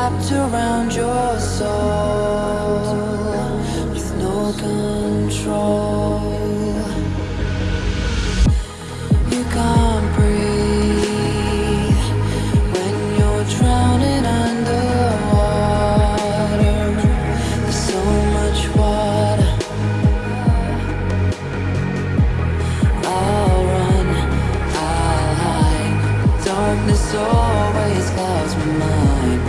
wrapped around your soul with no control? You can't breathe when you're drowning underwater. There's so much water. I'll run, I'll hide. Darkness always clouds my mind.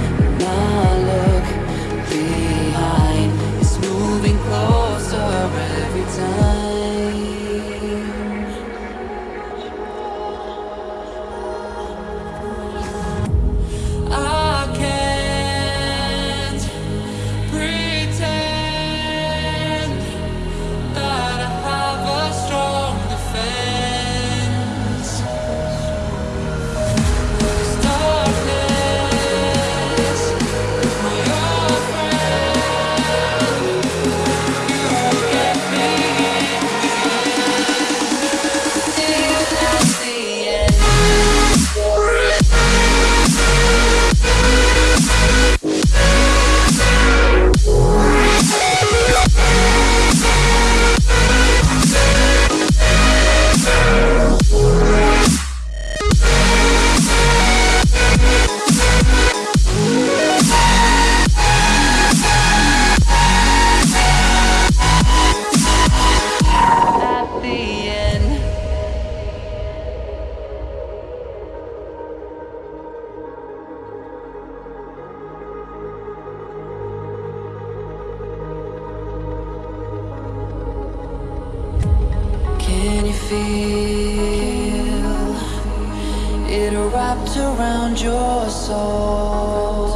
Feel. It wrapped around your soul